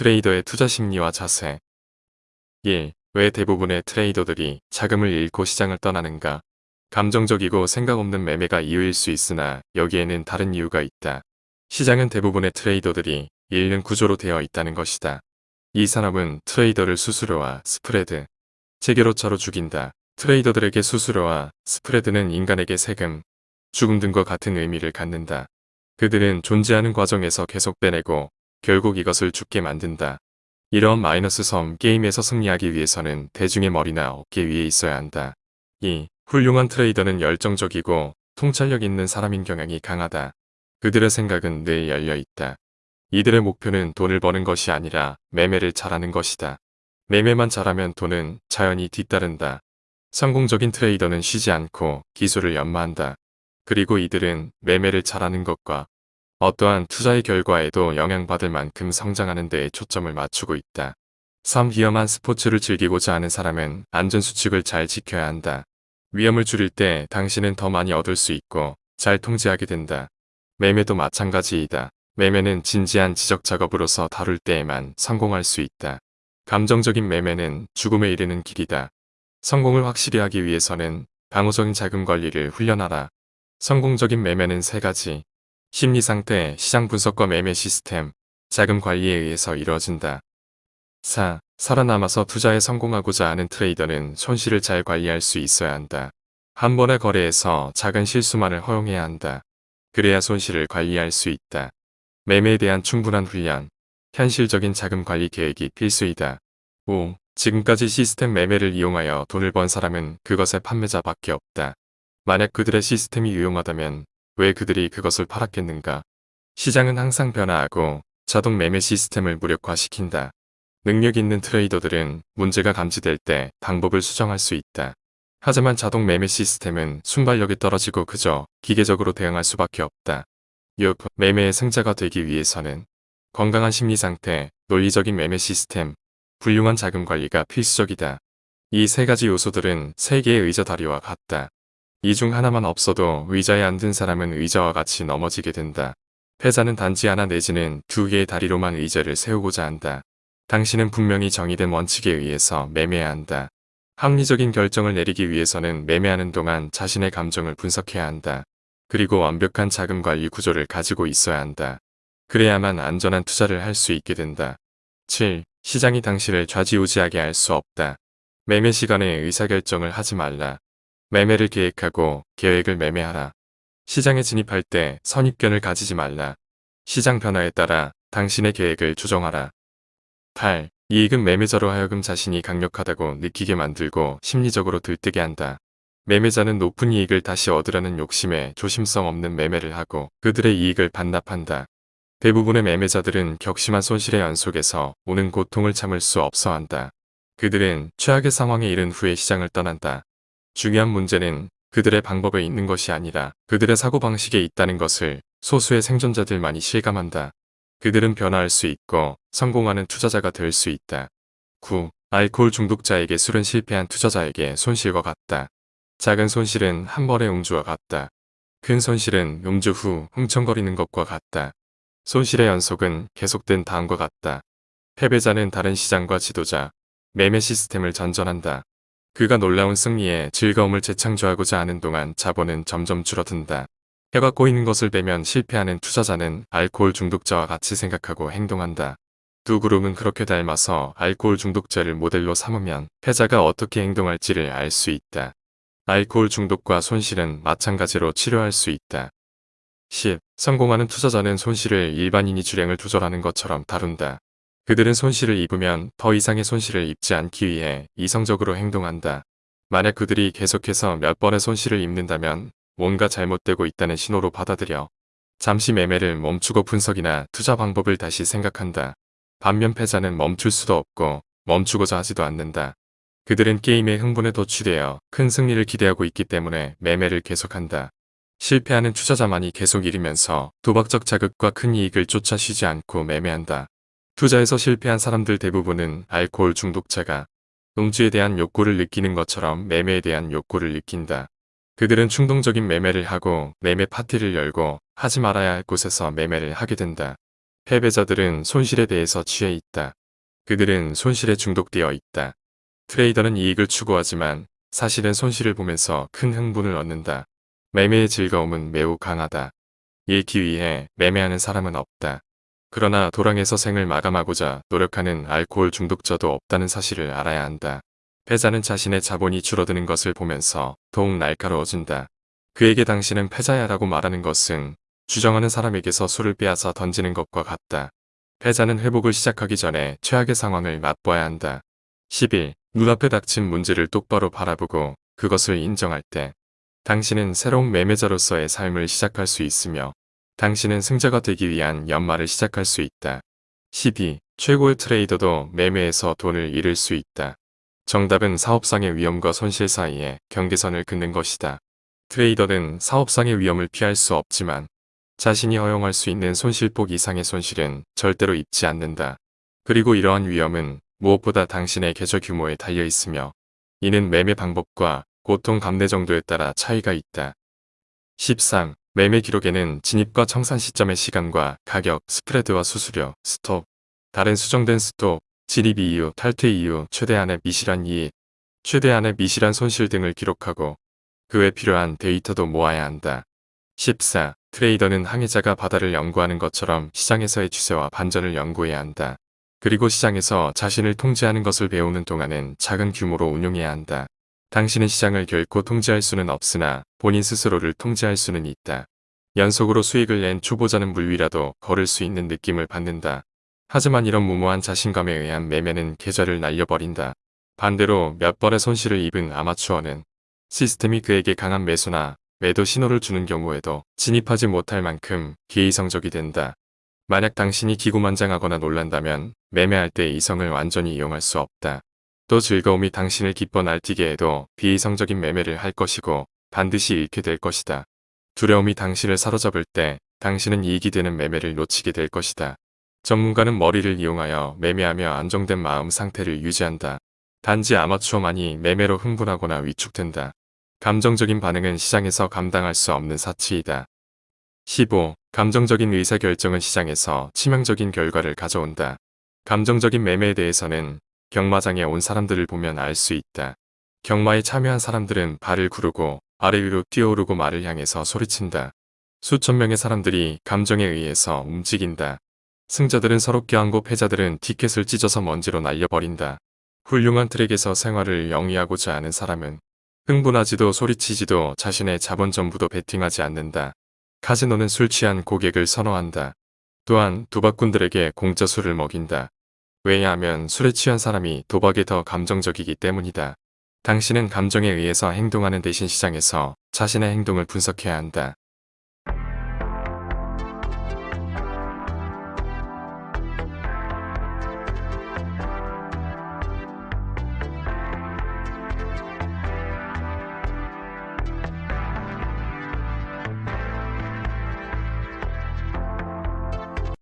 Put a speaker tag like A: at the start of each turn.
A: 트레이더의 투자 심리와 자세 1. 왜 대부분의 트레이더들이 자금을 잃고 시장을 떠나는가? 감정적이고 생각 없는 매매가 이유일 수 있으나 여기에는 다른 이유가 있다. 시장은 대부분의 트레이더들이 잃는 구조로 되어 있다는 것이다. 이 산업은 트레이더를 수수료와 스프레드, 체계로차로 죽인다. 트레이더들에게 수수료와 스프레드는 인간에게 세금, 죽음 등과 같은 의미를 갖는다. 그들은 존재하는 과정에서 계속 빼내고 결국 이것을 죽게 만든다. 이런 마이너스 섬 게임에서 승리하기 위해서는 대중의 머리나 어깨 위에 있어야 한다. 2. 훌륭한 트레이더는 열정적이고 통찰력 있는 사람인 경향이 강하다. 그들의 생각은 늘 열려있다. 이들의 목표는 돈을 버는 것이 아니라 매매를 잘하는 것이다. 매매만 잘하면 돈은 자연히 뒤따른다. 성공적인 트레이더는 쉬지 않고 기술을 연마한다. 그리고 이들은 매매를 잘하는 것과 어떠한 투자의 결과에도 영향받을 만큼 성장하는 데에 초점을 맞추고 있다. 3. 위험한 스포츠를 즐기고자 하는 사람은 안전수칙을 잘 지켜야 한다. 위험을 줄일 때 당신은 더 많이 얻을 수 있고 잘 통제하게 된다. 매매도 마찬가지이다. 매매는 진지한 지적 작업으로서 다룰 때에만 성공할 수 있다. 감정적인 매매는 죽음에 이르는 길이다. 성공을 확실히 하기 위해서는 방어적인 자금 관리를 훈련하라. 성공적인 매매는 세 가지. 심리 상태, 시장 분석과 매매 시스템, 자금 관리에 의해서 이루어진다. 4. 살아남아서 투자에 성공하고자 하는 트레이더는 손실을 잘 관리할 수 있어야 한다. 한 번의 거래에서 작은 실수만을 허용해야 한다. 그래야 손실을 관리할 수 있다. 매매에 대한 충분한 훈련, 현실적인 자금 관리 계획이 필수이다. 5. 지금까지 시스템 매매를 이용하여 돈을 번 사람은 그것의 판매자밖에 없다. 만약 그들의 시스템이 유용하다면 왜 그들이 그것을 팔았겠는가? 시장은 항상 변화하고 자동 매매 시스템을 무력화시킨다. 능력 있는 트레이더들은 문제가 감지될 때 방법을 수정할 수 있다. 하지만 자동 매매 시스템은 순발력이 떨어지고 그저 기계적으로 대응할 수밖에 없다. 6. 매매의 승자가 되기 위해서는 건강한 심리 상태, 논리적인 매매 시스템, 훌륭한 자금 관리가 필수적이다. 이 세 가지 요소들은 세 개의 의자 다리와 같다. 이 중 하나만 없어도 의자에 앉은 사람은 의자와 같이 넘어지게 된다. 패자는 단지 하나 내지는 두 개의 다리로만 의자를 세우고자 한다. 당신은 분명히 정의된 원칙에 의해서 매매해야 한다. 합리적인 결정을 내리기 위해서는 매매하는 동안 자신의 감정을 분석해야 한다. 그리고 완벽한 자금 관리 구조를 가지고 있어야 한다. 그래야만 안전한 투자를 할 수 있게 된다. 7. 시장이 당신을 좌지우지하게 할 수 없다. 매매 시간에 의사결정을 하지 말라. 매매를 계획하고 계획을 매매하라. 시장에 진입할 때 선입견을 가지지 말라. 시장 변화에 따라 당신의 계획을 조정하라. 8. 이익은 매매자로 하여금 자신이 강력하다고 느끼게 만들고 심리적으로 들뜨게 한다. 매매자는 높은 이익을 다시 얻으려는 욕심에 조심성 없는 매매를 하고 그들의 이익을 반납한다. 대부분의 매매자들은 격심한 손실의 연속에서 오는 고통을 참을 수 없어 한다. 그들은 최악의 상황에 이른 후에 시장을 떠난다. 중요한 문제는 그들의 방법에 있는 것이 아니라 그들의 사고방식에 있다는 것을 소수의 생존자들만이 실감한다. 그들은 변화할 수 있고 성공하는 투자자가 될 수 있다. 9. 알코올 중독자에게 술은 실패한 투자자에게 손실과 같다. 작은 손실은 한 번의 음주와 같다. 큰 손실은 음주 후 흥청거리는 것과 같다. 손실의 연속은 계속된 다음과 같다. 패배자는 다른 시장과 지도자, 매매 시스템을 전전한다. 그가 놀라운 승리에 즐거움을 재창조하고자 하는 동안 자본은 점점 줄어든다. 해가 꼬이는 것을 빼면 실패하는 투자자는 알코올 중독자와 같이 생각하고 행동한다. 두 그룹은 그렇게 닮아서 알코올 중독자를 모델로 삼으면 패자가 어떻게 행동할지를 알 수 있다. 알코올 중독과 손실은 마찬가지로 치료할 수 있다. 10. 성공하는 투자자는 손실을 일반인이 주량을 조절하는 것처럼 다룬다. 그들은 손실을 입으면 더 이상의 손실을 입지 않기 위해 이성적으로 행동한다. 만약 그들이 계속해서 몇 번의 손실을 입는다면 뭔가 잘못되고 있다는 신호로 받아들여 잠시 매매를 멈추고 분석이나 투자 방법을 다시 생각한다. 반면 패자는 멈출 수도 없고 멈추고자 하지도 않는다. 그들은 게임의 흥분에 도취되어 큰 승리를 기대하고 있기 때문에 매매를 계속한다. 실패하는 투자자만이 계속 잃으면서 도박적 자극과 큰 이익을 쫓아 쉬지 않고 매매한다. 투자에서 실패한 사람들 대부분은 알코올 중독자가 음주에 대한 욕구를 느끼는 것처럼 매매에 대한 욕구를 느낀다. 그들은 충동적인 매매를 하고 매매 파티를 열고 하지 말아야 할 곳에서 매매를 하게 된다. 패배자들은 손실에 대해서 취해 있다. 그들은 손실에 중독되어 있다. 트레이더는 이익을 추구하지만 사실은 손실을 보면서 큰 흥분을 얻는다. 매매의 즐거움은 매우 강하다. 잃기 위해 매매하는 사람은 없다. 그러나 도랑에서 생을 마감하고자 노력하는 알코올 중독자도 없다는 사실을 알아야 한다. 패자는 자신의 자본이 줄어드는 것을 보면서 더욱 날카로워진다. 그에게 당신은 패자야 라고 말하는 것은 주정하는 사람에게서 술을 빼앗아 던지는 것과 같다. 패자는 회복을 시작하기 전에 최악의 상황을 맛보아야 한다. 10일, 눈앞에 닥친 문제를 똑바로 바라보고 그것을 인정할 때 당신은 새로운 매매자로서의 삶을 시작할 수 있으며 당신은 승자가 되기 위한 연말을 시작할 수 있다. 12. 최고의 트레이더도 매매에서 돈을 잃을 수 있다. 정답은 사업상의 위험과 손실 사이에 경계선을 긋는 것이다. 트레이더는 사업상의 위험을 피할 수 없지만 자신이 허용할 수 있는 손실폭 이상의 손실은 절대로 입지 않는다. 그리고 이러한 위험은 무엇보다 당신의 계좌 규모에 달려 있으며 이는 매매 방법과 고통 감내 정도에 따라 차이가 있다. 13. 매매 기록에는 진입과 청산 시점의 시간과 가격, 스프레드와 수수료, 스톱, 다른 수정된 스톱, 진입 이유, 탈퇴 이유, 최대한의 미실한 이익, 최대한의 미실한 손실 등을 기록하고 그 외 필요한 데이터도 모아야 한다. 14. 트레이더는 항해자가 바다를 연구하는 것처럼 시장에서의 추세와 반전을 연구해야 한다. 그리고 시장에서 자신을 통제하는 것을 배우는 동안은 작은 규모로 운용해야 한다. 당신은 시장을 결코 통제할 수는 없으나 본인 스스로를 통제할 수는 있다. 연속으로 수익을 낸 초보자는 물 위라도 걸을 수 있는 느낌을 받는다. 하지만 이런 무모한 자신감에 의한 매매는 계좌를 날려버린다. 반대로 몇 번의 손실을 입은 아마추어는 시스템이 그에게 강한 매수나 매도 신호를 주는 경우에도 진입하지 못할 만큼 기이성적이 된다. 만약 당신이 기고만장하거나 놀란다면 매매할 때 이성을 완전히 이용할 수 없다. 또 즐거움이 당신을 기뻐 날뛰게 해도 비이성적인 매매를 할 것이고 반드시 잃게 될 것이다. 두려움이 당신을 사로잡을 때 당신은 이익이 되는 매매를 놓치게 될 것이다. 전문가는 머리를 이용하여 매매하며 안정된 마음 상태를 유지한다. 단지 아마추어만이 매매로 흥분하거나 위축된다. 감정적인 반응은 시장에서 감당할 수 없는 사치이다. 15. 감정적인 의사결정은 시장에서 치명적인 결과를 가져온다. 감정적인 매매에 대해서는 경마장에 온 사람들을 보면 알 수 있다. 경마에 참여한 사람들은 발을 구르고 아래 위로 뛰어오르고 말을 향해서 소리친다. 수천 명의 사람들이 감정에 의해서 움직인다. 승자들은 서로 껴안고 패자들은 티켓을 찢어서 먼지로 날려버린다. 훌륭한 트랙에서 생활을 영위하고자 하는 사람은 흥분하지도 소리치지도 자신의 자본 전부도 베팅하지 않는다. 카지노는 술 취한 고객을 선호한다. 또한 도박꾼들에게 공짜 술을 먹인다. 왜냐하면 술에 취한 사람이 도박에 더 감정적이기 때문이다. 당신은 감정에 의해서 행동하는 대신 시장에서 자신의 행동을 분석해야 한다.